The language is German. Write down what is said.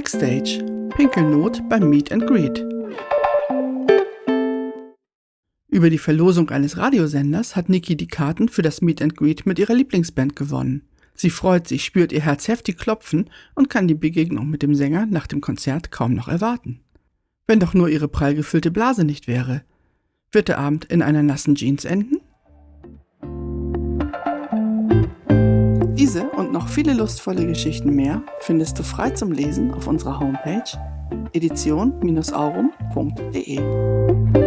Backstage Pinkelnot beim Meet and Greet. Über die Verlosung eines Radiosenders hat Niki die Karten für das Meet and Greet mit ihrer Lieblingsband gewonnen. Sie freut sich, spürt ihr Herz heftig klopfen und kann die Begegnung mit dem Sänger nach dem Konzert kaum noch erwarten. Wenn doch nur ihre prall gefüllte Blase nicht wäre. Wird der Abend in einer nassen Jeans enden? Diese und noch viele lustvolle Geschichten mehr findest du frei zum Lesen auf unserer Homepage edition-aurum.de.